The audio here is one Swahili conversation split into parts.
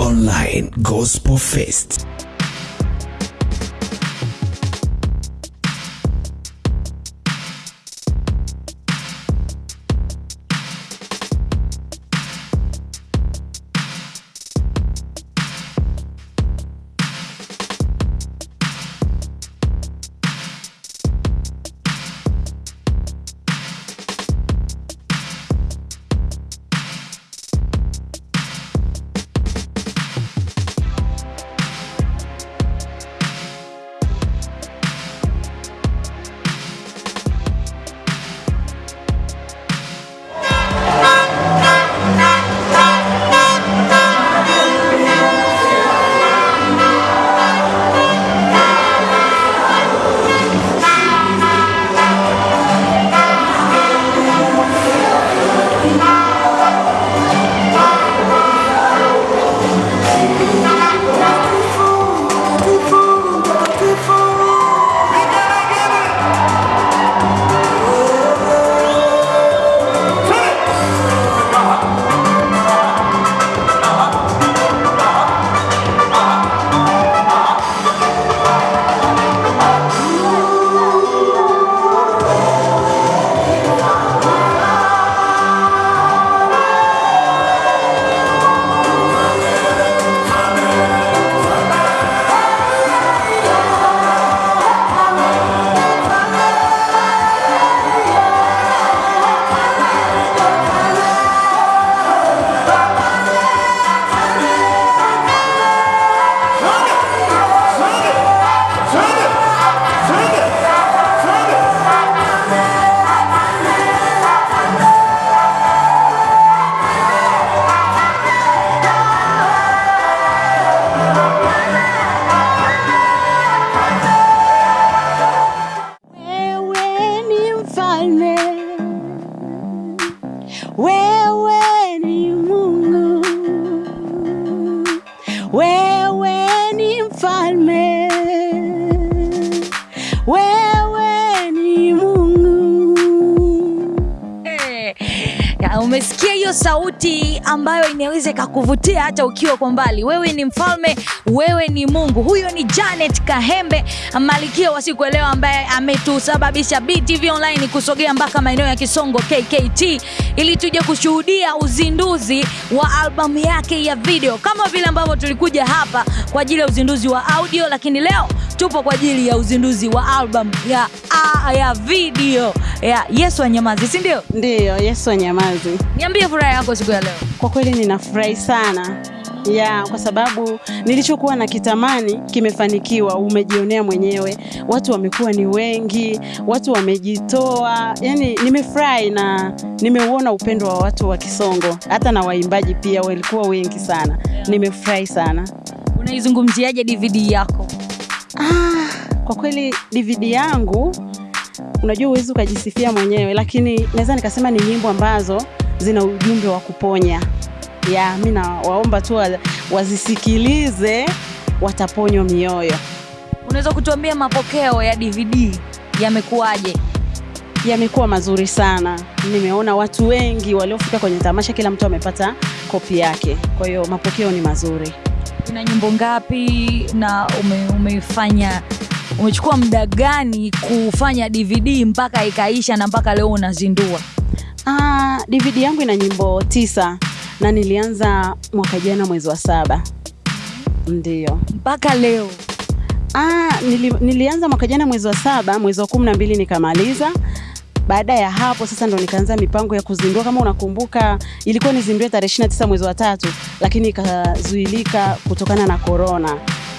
Online Gospel Fest. Umesikia hiyo sauti ambayo inaweza ikakuvutia hata ukiwa kwa mbali. Wewe ni mfalme, wewe ni Mungu. Huyo ni Janet Kahembe, malikia wa siku leo, ambaye ametusababisha BTV Online kusogea mpaka maeneo ya Kisongo KKT ili tuje kushuhudia uzinduzi wa albamu yake ya video, kama vile ambavyo tulikuja hapa kwa ajili ya uzinduzi wa audio, lakini leo tupo kwa ajili ya uzinduzi wa album ya, a, ya video ya Yesu Anyamazi, si ndio? Ndiyo, Yesu anyamazi. Niambie furaha yako siku ya leo. Kwa kweli ninafurahi sana ya kwa sababu nilichokuwa na kitamani kimefanikiwa, umejionea mwenyewe, watu wamekuwa ni wengi, watu wamejitoa, yani nimefurahi na nimeuona upendo wa watu wa Kisongo, hata na waimbaji pia walikuwa wengi sana, nimefurahi sana. Unaizungumziaje DVD yako? Ah, kwa kweli DVD yangu unajua huwezi ukajisifia mwenyewe, lakini naweza nikasema ni nyimbo ambazo zina ujumbe wa kuponya. Ya, mi nawaomba tu wazisikilize, wataponywa mioyo. Unaweza kutuambia mapokeo ya DVD yamekuwaje? Yamekuwa mazuri sana, nimeona watu wengi waliofika kwenye tamasha, kila mtu amepata kopi yake, kwa hiyo mapokeo ni mazuri. Ina nyimbo ngapi na ume, umeifanya umechukua muda gani kufanya DVD mpaka ikaisha na mpaka leo unazindua? Ah, DVD yangu ina nyimbo tisa na nilianza mwaka jana mwezi wa saba, ndio. Mpaka leo Ah, nili, nilianza mwaka jana mwezi wa saba, mwezi wa kumi na mbili nikamaliza. Baada ya hapo sasa ndo nikaanza mipango ya kuzindua. Kama unakumbuka, ilikuwa nizindue tarehe 29 mwezi wa tatu, lakini ikazuilika kutokana na korona,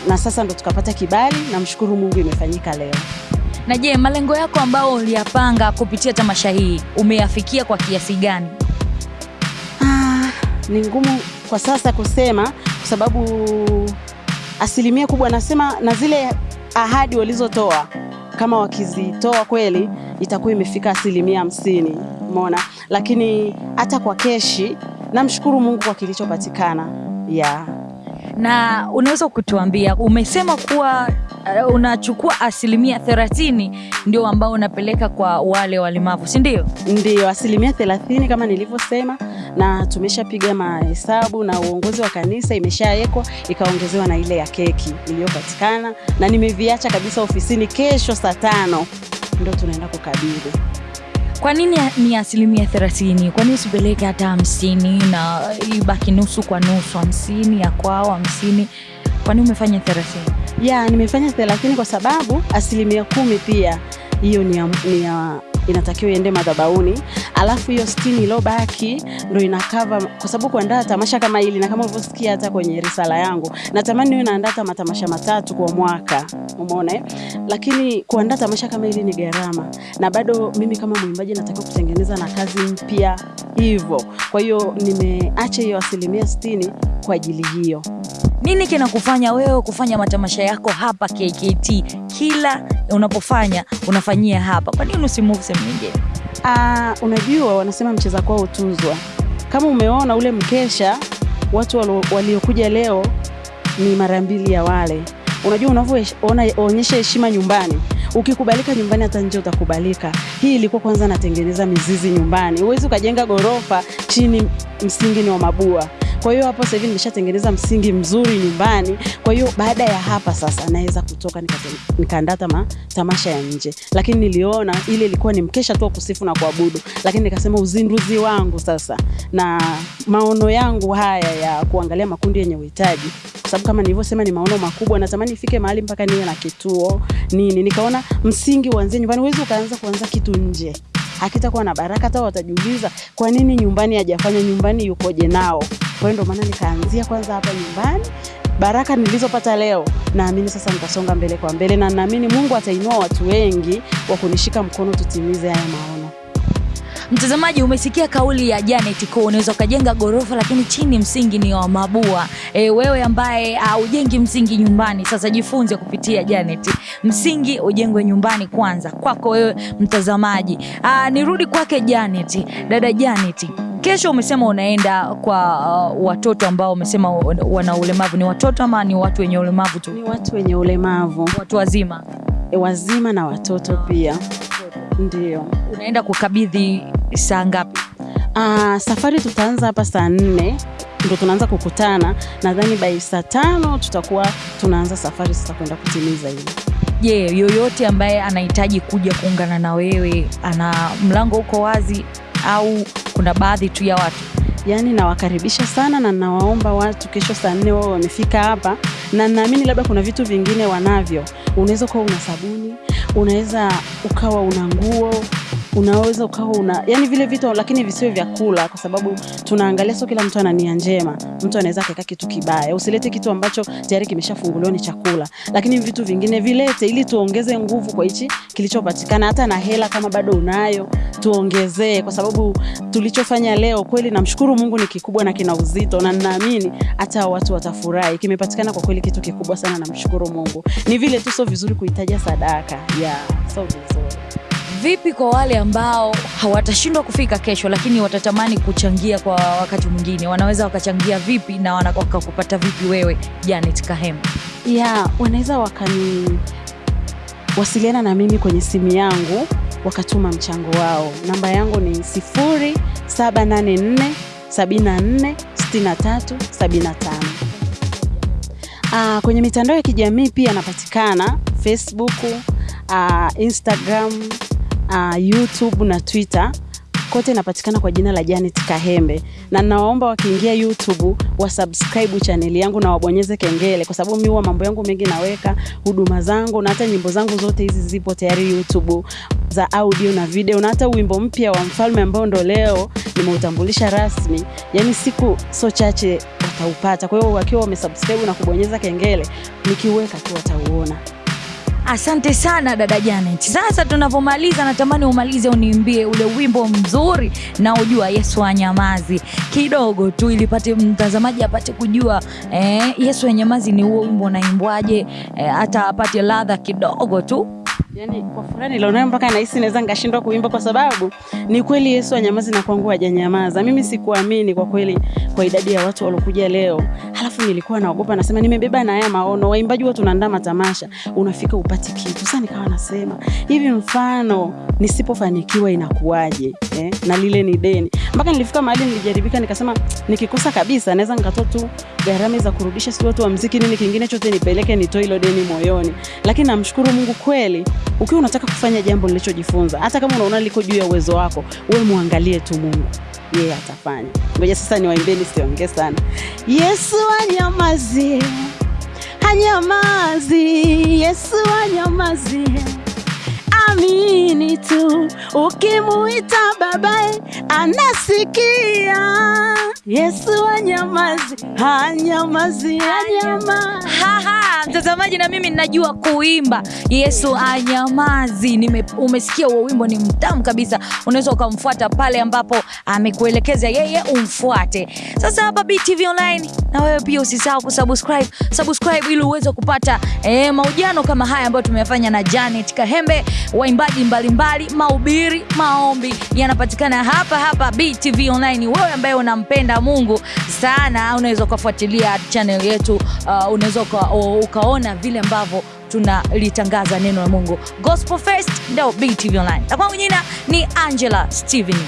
na sasa ndo tukapata kibali. Namshukuru Mungu, imefanyika leo. na je, malengo yako ambayo uliyapanga kupitia tamasha hii umeyafikia kwa kiasi gani? Ah, ni ngumu kwa sasa kusema kwa sababu asilimia kubwa nasema na zile ahadi walizotoa kama wakizitoa kweli itakuwa imefika asilimia hamsini umeona? Lakini hata kwa keshi namshukuru mungu kwa kilichopatikana ya. Na unaweza kutuambia, umesema kuwa uh, unachukua asilimia thelathini ndio ambao unapeleka kwa wale walemavu si ndio? Ndio, asilimia thelathini kama nilivyosema, na tumeshapiga mahesabu na uongozi wa kanisa imeshawekwa ikaongezewa na ile ya keki iliyopatikana, na nimeviacha kabisa ofisini. Kesho saa tano ndo tunaenda kukabidhi. kwa nini ni asilimia thelathini? Kwa nini usipeleke hata hamsini na ibaki nusu kwa nusu? Hamsini ya kwao hamsini. Kwa nini umefanya thelathini? Ya, nimefanya thelathini kwa sababu asilimia kumi pia. Hiyo ni ya, ni ya inatakiwa iende madhabauni, alafu hiyo sitini iliyobaki ndo inakava, kwa sababu kuandaa tamasha kama hili na kama ulivyosikia hata kwenye risala yangu, natamani niwe naandaa matamasha matatu kwa mwaka, umeona eh? Lakini kuandaa tamasha kama hili ni gharama, na bado mimi kama mwimbaji natakiwa kutengeneza na kazi mpya hivyo. Kwa hiyo nimeacha hiyo asilimia sitini kwa ajili hiyo. nini kinakufanya wewe kufanya matamasha yako hapa kkt kila unapofanya unafanyia hapa kwa nini usimove sehemu nyingine Ah, unajua wanasema mcheza kwao hutuzwa. Kama umeona ule mkesha, watu waliokuja leo ni mara mbili ya wale. Unajua unavyoonyesha heshima nyumbani, ukikubalika nyumbani, hata nje utakubalika. Hii ilikuwa kwanza natengeneza mizizi nyumbani. Huwezi ukajenga ghorofa chini msingi ni wa mabua. Kwa hiyo hapo sasa hivi nimeshatengeneza msingi mzuri nyumbani. Kwa hiyo baada ya hapa sasa naweza kutoka nikaandaa tama tamasha ya nje, lakini niliona ile ilikuwa ni mkesha tu kusifu na kuabudu, lakini nikasema uzinduzi wangu sasa na maono yangu haya ya kuangalia makundi yenye uhitaji, sababu kama nilivyosema ni maono makubwa, natamani ifike mahali mpaka niwe na kituo nini. Nikaona msingi uanzie nyumbani, huwezi ukaanza kuanza kitu nje hakitakuwa na baraka. Hata watajiuliza kwa nini nyumbani hajafanya, nyumbani yukoje nao? Kwa hiyo ndio maana nikaanzia kwanza hapa nyumbani. Baraka nilizopata leo, naamini sasa nitasonga mbele kwa mbele, na naamini Mungu atainua watu wengi wa kunishika mkono, tutimize haya maono. mtazamaji umesikia kauli ya janet ko unaweza ukajenga ghorofa lakini chini msingi ni wa mabua. E, wewe ambaye haujengi msingi nyumbani sasa jifunze kupitia janet. Msingi ujengwe nyumbani kwanza. Kwako wewe mtazamaji. Aa, nirudi kwake janet. Dada janet kesho umesema unaenda kwa uh, watoto ambao umesema wana ulemavu ni watoto ama ni watu wenye ulemavu tu Ni watu wenye ulemavu watu wazima e, wazima na watoto pia, ndio. unaenda kukabidhi saa ngapi Uh, safari tutaanza hapa saa nne ndo tunaanza kukutana. Nadhani bai saa tano tutakuwa tunaanza safari sasa kwenda kutimiza hili. je yeah, yoyote ambaye anahitaji kuja kuungana na wewe ana mlango uko wazi au kuna baadhi tu ya watu Yaani nawakaribisha sana na nawaomba watu kesho saa nne wao wamefika hapa, na naamini labda kuna vitu vingine wanavyo. Unaweza ukawa una sabuni, unaweza ukawa una nguo, unaweza ukawa una yani vile vitu, lakini visiwe vya kula, kwa sababu tunaangalia sio kila mtu ana nia njema. Mtu anaweza akaeka kitu kibaya. Usilete kitu ambacho tayari kimeshafunguliwa ni chakula, lakini vitu vingine vilete, ili tuongeze nguvu kwa hichi kilichopatikana. Hata na hela kama bado unayo, tuongezee, kwa sababu tulichofanya leo kweli, namshukuru Mungu ni kikubwa na kina uzito, na ninaamini hata watu watafurahi. Kimepatikana kwa kweli kitu kikubwa sana, namshukuru Mungu. Ni vile tu sio vizuri kuhitaja sadaka ya sio vizuri. Vipi kwa wale ambao hawatashindwa kufika kesho lakini watatamani kuchangia kwa wakati mwingine wanaweza wakachangia vipi na wakakupata vipi wewe janet kahema ya wanaweza wakaniwasiliana na mimi kwenye simu yangu wakatuma mchango wao. Namba yangu ni 0784 74 63 75. Ah, kwenye mitandao ya kijamii pia anapatikana Facebook, uh, Instagram, ah, YouTube na Twitter. Kote inapatikana kwa jina la Janet Kahembe, na nawaomba wakiingia YouTube wasubscribe chaneli yangu na wabonyeze kengele, kwa sababu mimi huwa mambo yangu mengi naweka huduma zangu na hata nyimbo zangu zote hizi zipo tayari YouTube za audio na video, na hata wimbo mpya wa Mfalme ambao ndo leo nimeutambulisha rasmi, yani siku so chache wataupata. Kwa hiyo wakiwa wamesubscribe na kubonyeza kengele, nikiweka tu watauona. Asante sana dada janet. Sasa tunavyomaliza natamani umalize uniimbie ule wimbo mzuri na ujua yesu anyamazi. Kidogo tu ili pate mtazamaji apate kujua eh, yesu anyamazi ni huo wimbo unaimbwaje eh, hata apate ladha kidogo tu yani kwa furaha nilionayo mpaka nahisi naweza nikashindwa kuimba kwa sababu ni kweli Yesu anyamazi na kwangu hajanyamaza. Mimi sikuamini kwa kweli kwa idadi ya watu waliokuja leo, halafu nilikuwa naogopa, nasema nimebeba na haya maono, waimbaji huwa tunaandaa matamasha, unafika upati kitu. Sasa nikawa nasema hivi, mfano nisipofanikiwa inakuwaje? Eh, na lile ni deni. Mpaka nilifika mahali nilijaribika, nikasema nikikosa kabisa naweza nikatoa tu gharama za kurudisha, si watu wa mziki nini kingine chote nipeleke, nitoe hilo deni moyoni. Lakini namshukuru Mungu kweli, ukiwa unataka kufanya jambo nilichojifunza, hata kama unaona liko juu ya uwezo wako, wewe muangalie tu Mungu, yeye yeah, atafanya. Ngoja sasa niwaimbeni, siongee sana. Yesu anyamazie, hanyamazi, Yesu anyamazie amini tu, ukimuita babaye anasikia. Yesu anyamazi, hanyamazi, hanyama Mtazamaji na mimi ninajua kuimba Yesu anyamazi. Nime, umesikia huo wimbo ni mtamu kabisa, unaweza ukamfuata pale ambapo amekuelekeza yeye umfuate. Sasa hapa BTV Online, na wewe pia usisahau kusubscribe subscribe, ili uweze kupata eh, mahojiano kama haya ambayo tumeyafanya na Janet Kahembe, waimbaji mbalimbali, maubiri maombi yanapatikana hapa hapa BTV Online. Wewe ambaye unampenda Mungu sana, unaweza ukafuatilia channel yetu uh, unaweza ukaona vile ambavyo tunalitangaza neno la Mungu. Gospel First ndio BTV Online. Na kwangu jina ni Angela Steven.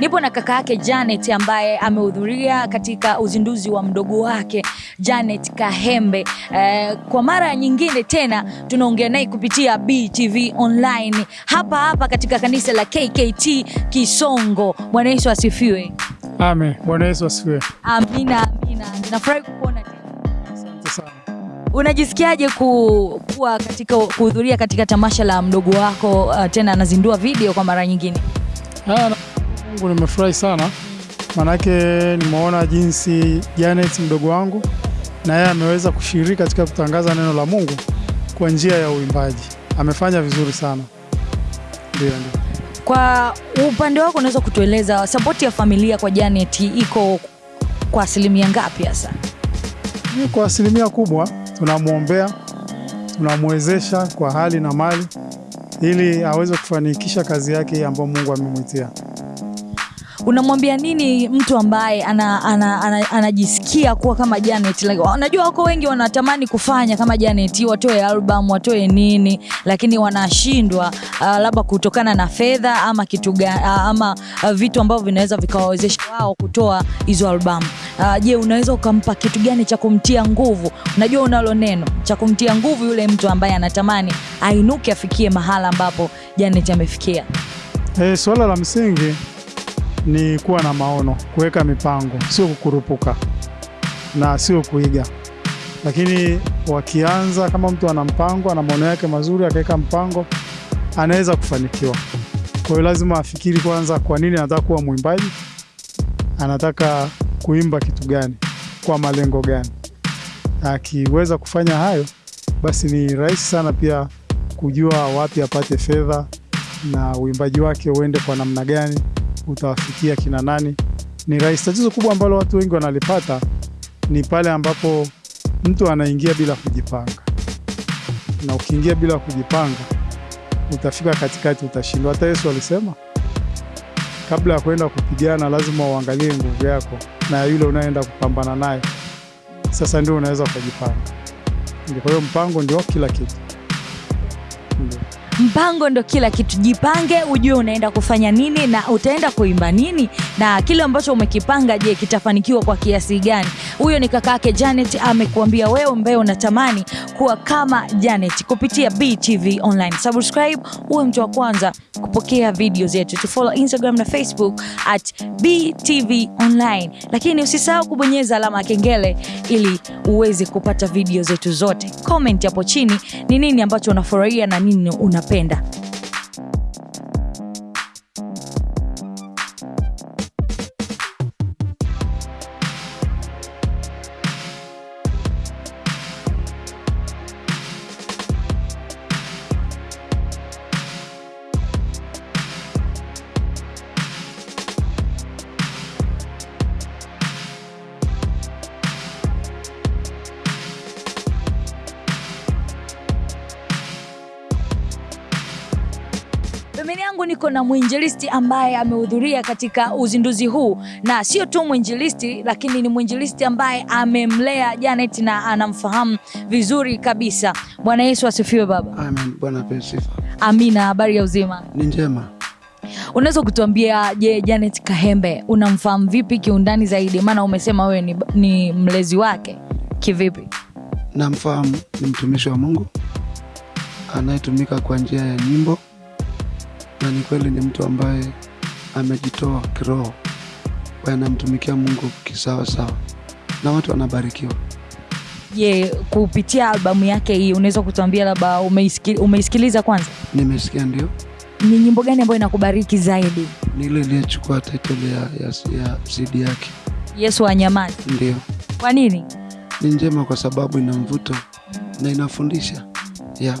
Nipo na kaka yake Janet ambaye amehudhuria katika uzinduzi wa mdogo wake Janet Kahembe. Eh, kwa mara nyingine tena tunaongea naye kupitia BTV Online hapa hapa katika kanisa la KKT Kisongo. Bwana Yesu asifiwe. Amen. Bwana Yesu asifiwe. Amina, amina. Ninafurahi kukuona tena. Asante sana. Unajisikiaje ku, kuwa katika kuhudhuria katika tamasha la mdogo wako uh, tena anazindua video kwa mara nyingine? Ah, Mungu nimefurahi sana manake nimeona jinsi Janet mdogo wangu na yeye ameweza kushiriki katika kutangaza neno la Mungu kwa njia ya uimbaji. Amefanya vizuri sana. Ndio, ndio. Kwa upande wako unaweza kutueleza sapoti ya familia kwa Janet iko kwa asilimia ngapi hasa? Kwa asilimia kubwa tunamwombea, tunamwezesha kwa hali na mali ili aweze kufanikisha kazi yake ambayo Mungu amemwitia. Unamwambia nini mtu ambaye anajisikia ana, ana, ana, ana kuwa kama Janet? Like, unajua wako wengi wanatamani kufanya kama Janet, watoe album, watoe nini, lakini wanashindwa uh, labda kutokana na fedha ama kitu uh, ama uh, vitu ambavyo vinaweza vikawawezesha wao kutoa hizo albamu. Uh, je, unaweza ukampa kitu gani cha kumtia nguvu? Unajua unalo neno cha kumtia nguvu yule mtu ambaye anatamani ainuke afikie mahala ambapo Janet amefikia. E, suala la msingi ni kuwa na maono, kuweka mipango, sio kukurupuka na sio kuiga. Lakini wakianza, kama mtu ana mpango, ana maono yake mazuri, akaweka mpango, anaweza kufanikiwa. Kwa hiyo lazima afikiri kwanza, kwa nini anataka kuwa mwimbaji, anataka kuimba kitu gani, kwa malengo gani. Akiweza kufanya hayo, basi ni rahisi sana pia kujua wapi apate fedha na uimbaji wake uende kwa namna gani, utawafikia kina nani. Ni rahisi. Tatizo kubwa ambalo watu wengi wanalipata ni pale ambapo mtu anaingia bila kujipanga, na ukiingia bila kujipanga utafika katikati, utashindwa. Hata Yesu alisema kabla ya kuenda kupigana lazima uangalie nguvu yako na yule unayeenda kupambana naye, sasa ndio unaweza ukajipanga. Kwa hiyo mpango ndio kila kitu. Ndio. Mpango ndo kila kitu. Jipange ujue unaenda kufanya nini na utaenda kuimba nini na kile ambacho umekipanga je kitafanikiwa kwa kiasi gani? Huyo ni kaka yake janet amekuambia wewe ambaye unatamani kuwa kama janet kupitia btv online. Subscribe uwe mtu wa kwanza kupokea video zetu. Tufollow instagram na facebook at btv online. Lakini usisahau kubonyeza alama ya kengele ili uweze kupata video zetu zote. Comment hapo chini ni nini ambacho unafurahia na nini unapenda ofenda. Na mwinjilisti ambaye amehudhuria katika uzinduzi huu. Na sio tu mwinjilisti lakini ni mwinjilisti ambaye amemlea janet na anamfahamu vizuri kabisa. Bwana yesu asifiwe baba. Amen. Bwana sifa. amina. Habari ya uzima? Ni njema. unaweza kutuambia je janet kahembe unamfahamu vipi kiundani zaidi? Maana umesema wewe ni, ni mlezi wake. Kivipi? Namfahamu ni mtumishi wa Mungu anayetumika kwa njia ya nyimbo, na ni kweli ni mtu ambaye amejitoa kiroho, anamtumikia Mungu kisawasawa, na watu wanabarikiwa. je kupitia albamu yake hii unaweza kutuambia labda umeisikiliza, umeisikiliza kwanza? Nimesikia ndio. Ni nyimbo gani ambayo inakubariki zaidi? Ni ile iliyechukua title ya, ya, ya CD yake, yesu wanyamazi ndio. Kwa nini? Ni njema kwa sababu ina mvuto na inafundisha. Yeah.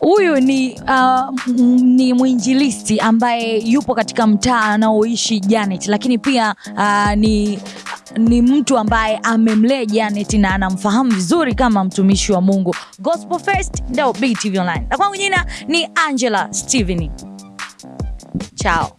Huyu ni uh, ni mwinjilisti ambaye yupo katika mtaa anaoishi janet lakini pia uh, ni ni mtu ambaye amemlea janet na anamfahamu vizuri kama mtumishi wa mungu. Gospel first ndio btv online. Na kwangu jina ni angela steven chao